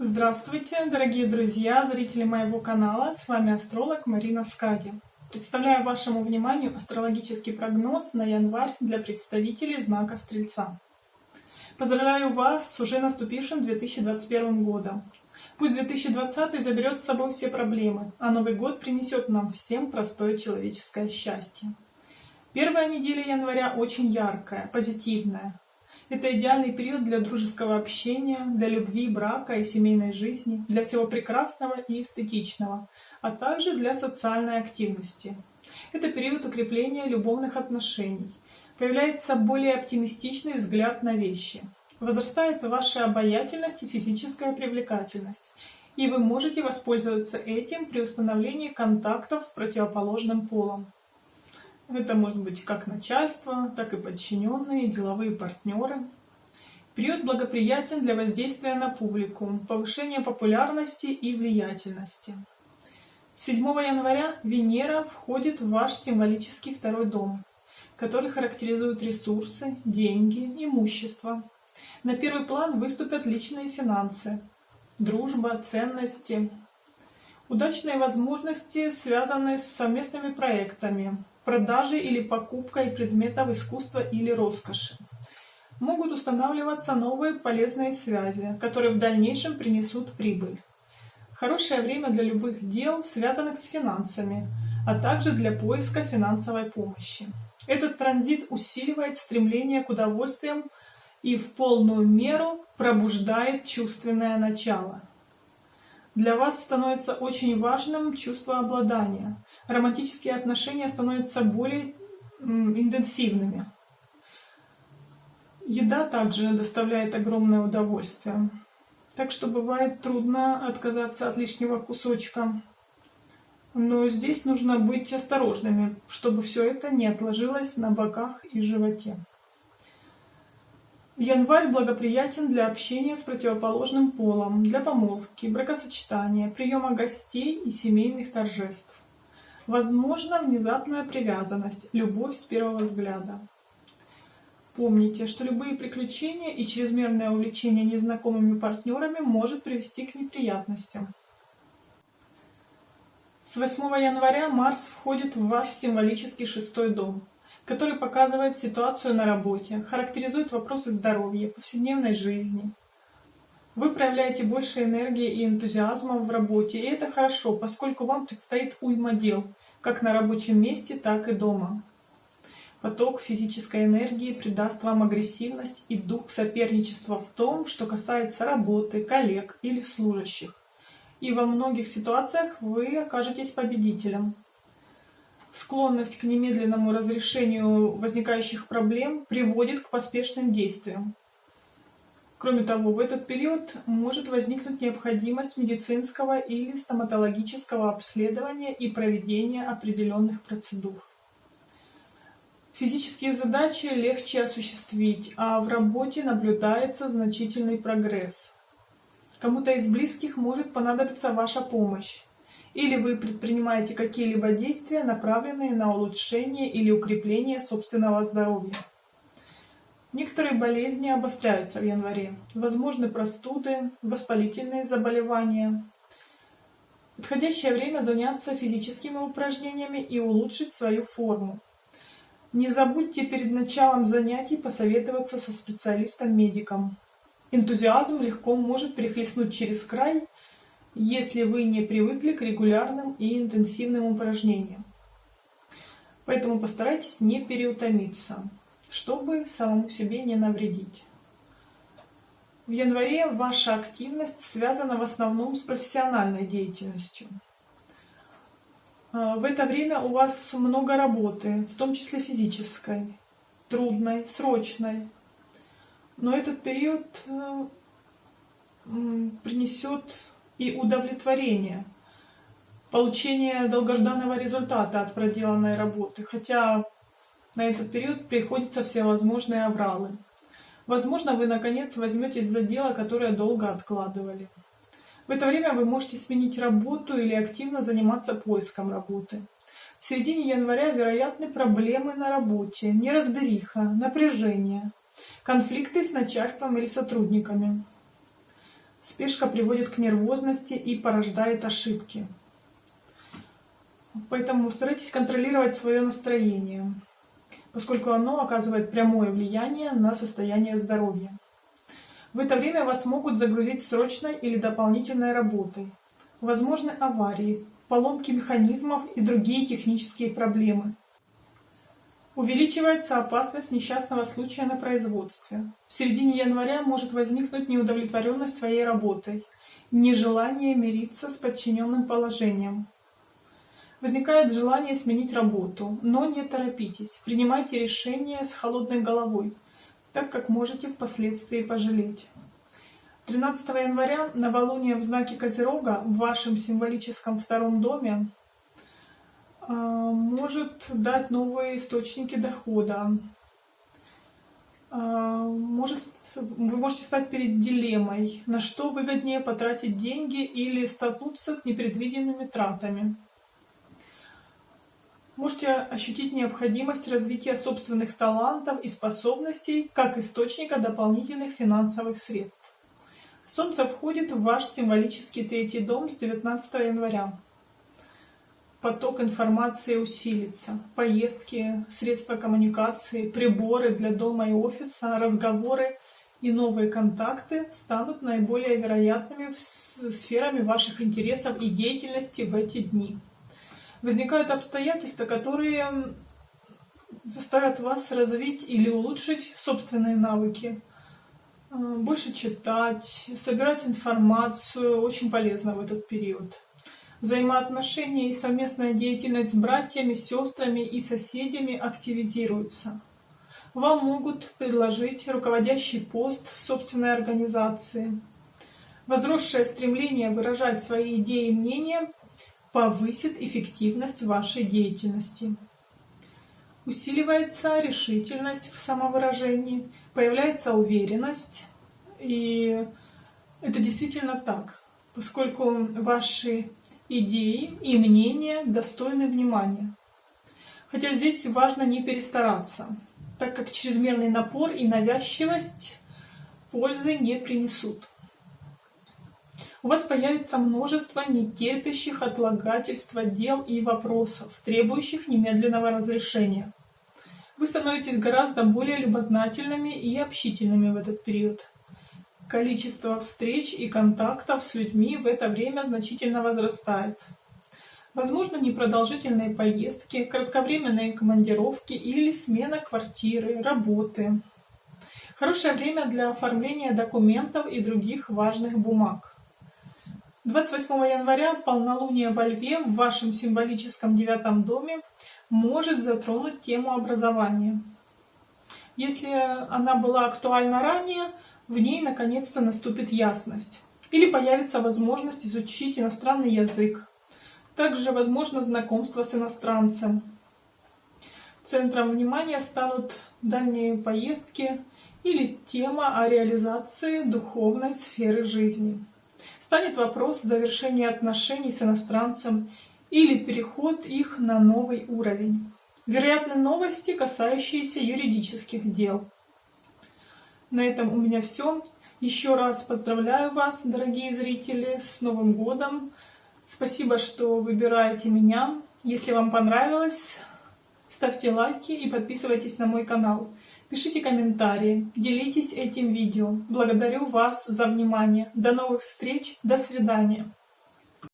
Здравствуйте, дорогие друзья, зрители моего канала. С вами астролог Марина Скади. Представляю вашему вниманию астрологический прогноз на январь для представителей знака Стрельца. Поздравляю вас с уже наступившим 2021 годом. Пусть 2020 заберет с собой все проблемы, а Новый год принесет нам всем простое человеческое счастье. Первая неделя января очень яркая, позитивная. Это идеальный период для дружеского общения, для любви, брака и семейной жизни, для всего прекрасного и эстетичного, а также для социальной активности. Это период укрепления любовных отношений. Появляется более оптимистичный взгляд на вещи. Возрастает ваша обаятельность и физическая привлекательность. И вы можете воспользоваться этим при установлении контактов с противоположным полом. Это может быть как начальство, так и подчиненные, деловые партнеры. Период благоприятен для воздействия на публику, повышения популярности и влиятельности. 7 января Венера входит в ваш символический второй дом, который характеризует ресурсы, деньги, имущество. На первый план выступят личные финансы, дружба, ценности, удачные возможности, связанные с совместными проектами, продажей или покупкой предметов искусства или роскоши. Могут устанавливаться новые полезные связи, которые в дальнейшем принесут прибыль. Хорошее время для любых дел, связанных с финансами, а также для поиска финансовой помощи. Этот транзит усиливает стремление к удовольствиям и в полную меру пробуждает чувственное начало. Для вас становится очень важным чувство обладания, романтические отношения становятся более интенсивными. Еда также доставляет огромное удовольствие. Так что бывает трудно отказаться от лишнего кусочка. Но здесь нужно быть осторожными, чтобы все это не отложилось на боках и животе. Январь благоприятен для общения с противоположным полом, для помолвки, бракосочетания, приема гостей и семейных торжеств. Возможно внезапная привязанность, любовь с первого взгляда. Помните, что любые приключения и чрезмерное увлечение незнакомыми партнерами может привести к неприятностям. С 8 января Марс входит в ваш символический шестой дом, который показывает ситуацию на работе, характеризует вопросы здоровья, повседневной жизни. Вы проявляете больше энергии и энтузиазма в работе, и это хорошо, поскольку вам предстоит уйма дел, как на рабочем месте, так и дома. Поток физической энергии придаст вам агрессивность и дух соперничества в том, что касается работы, коллег или служащих. И во многих ситуациях вы окажетесь победителем. Склонность к немедленному разрешению возникающих проблем приводит к поспешным действиям. Кроме того, в этот период может возникнуть необходимость медицинского или стоматологического обследования и проведения определенных процедур. Физические задачи легче осуществить, а в работе наблюдается значительный прогресс. Кому-то из близких может понадобиться ваша помощь, или вы предпринимаете какие-либо действия, направленные на улучшение или укрепление собственного здоровья. Некоторые болезни обостряются в январе. Возможны простуды, воспалительные заболевания. Подходящее время заняться физическими упражнениями и улучшить свою форму. Не забудьте перед началом занятий посоветоваться со специалистом-медиком. Энтузиазм легко может перехлестнуть через край, если вы не привыкли к регулярным и интенсивным упражнениям. Поэтому постарайтесь не переутомиться чтобы самому себе не навредить. В январе ваша активность связана в основном с профессиональной деятельностью. А, в это время у вас много работы, в том числе физической, трудной, срочной. Но этот период э, принесет и удовлетворение, получение долгожданного результата от проделанной работы. Хотя на этот период приходятся всевозможные авралы. Возможно, вы наконец возьметесь за дело, которое долго откладывали. В это время вы можете сменить работу или активно заниматься поиском работы. В середине января вероятны проблемы на работе, неразбериха, напряжение, конфликты с начальством или сотрудниками. Спешка приводит к нервозности и порождает ошибки. Поэтому старайтесь контролировать свое настроение, поскольку оно оказывает прямое влияние на состояние здоровья. В это время вас могут загрузить срочной или дополнительной работой. Возможны аварии, поломки механизмов и другие технические проблемы. Увеличивается опасность несчастного случая на производстве. В середине января может возникнуть неудовлетворенность своей работой, нежелание мириться с подчиненным положением. Возникает желание сменить работу, но не торопитесь, принимайте решение с холодной головой, так как можете впоследствии пожалеть. 13 января новолуние в знаке Козерога в вашем символическом втором доме может дать новые источники дохода. А, может, вы можете стать перед дилеммой, на что выгоднее потратить деньги или столкнуться с непредвиденными тратами. Можете ощутить необходимость развития собственных талантов и способностей как источника дополнительных финансовых средств. Солнце входит в ваш символический третий дом с 19 января поток информации усилится. Поездки, средства коммуникации, приборы для дома и офиса, разговоры и новые контакты станут наиболее вероятными сферами ваших интересов и деятельности в эти дни. Возникают обстоятельства, которые заставят вас развить или улучшить собственные навыки. Э, больше читать, собирать информацию очень полезно в этот период. Взаимоотношения и совместная деятельность с братьями, сестрами и соседями активизируются. Вам могут предложить руководящий пост в собственной организации. Возросшее стремление выражать свои идеи и мнения повысит эффективность вашей деятельности. Усиливается решительность в самовыражении, появляется уверенность, и это действительно так, поскольку ваши идеи и мнения достойны внимания. Хотя здесь важно не перестараться, так как чрезмерный напор и навязчивость пользы не принесут. У вас появится множество нетерпящих отлагательства дел и вопросов, требующих немедленного разрешения. Вы становитесь гораздо более любознательными и общительными в этот период. Количество встреч и контактов с людьми в это время значительно возрастает. Возможно, непродолжительные поездки, кратковременные командировки или смена квартиры, работы. Хорошее время для оформления документов и других важных бумаг. 28 января полнолуние во Льве в вашем символическом девятом доме может затронуть тему образования. Если она была актуальна ранее, в ней наконец-то наступит ясность. Или появится возможность изучить иностранный язык. Также возможно знакомство с иностранцем. Центром внимания станут дальние поездки или тема о реализации духовной сферы жизни. Станет вопрос завершения отношений с иностранцем или переход их на новый уровень. Вероятны новости, касающиеся юридических дел. На этом у меня все. Еще раз поздравляю вас, дорогие зрители, с Новым годом. Спасибо, что выбираете меня. Если вам понравилось, ставьте лайки и подписывайтесь на мой канал. Пишите комментарии, делитесь этим видео. Благодарю вас за внимание. До новых встреч, до свидания.